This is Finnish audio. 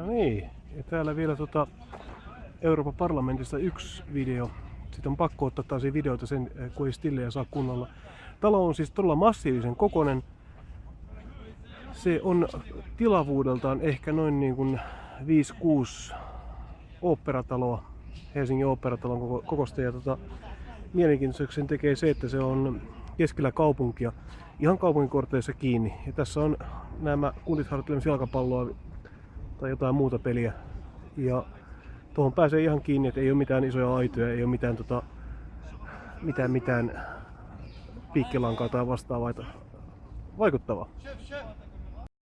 No niin, ja täällä vielä tota Euroopan parlamentista yksi video. Sitten on pakko ottaa taas videoita sen, eh, kun ei stille ja saa kunnolla. Talo on siis todella massiivisen kokonen. Se on tilavuudeltaan ehkä noin niin kuin 5-6 oopperataloa, Helsingin oopperatalon koko- kokosta. Ja tota, mielenkiintoiseksi sen tekee se, että se on keskellä kaupunkia, ihan kaupunkikorteissa kiinni. Ja tässä on nämä kundit harjoittelemassa jalkapalloa tai jotain muuta peliä. Ja tuohon pääsee ihan kiinni, että ei ole mitään isoja aitoja, ei ole mitään, tota, mitään, mitään piikkilankaa tai vastaavaa. että Vaikuttavaa.